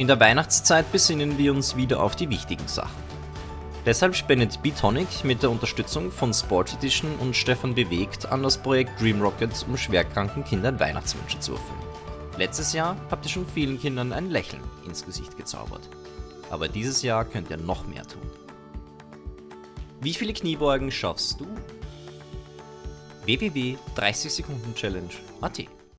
In der Weihnachtszeit besinnen wir uns wieder auf die wichtigen Sachen. Deshalb spendet Bitonic mit der Unterstützung von Sport Edition und Stefan Bewegt an das Projekt Dream Rockets, um schwerkranken Kindern Weihnachtswünsche zu erfüllen. Letztes Jahr habt ihr schon vielen Kindern ein Lächeln ins Gesicht gezaubert. Aber dieses Jahr könnt ihr noch mehr tun. Wie viele Kniebeugen schaffst du? www.30sekundenchallenge.at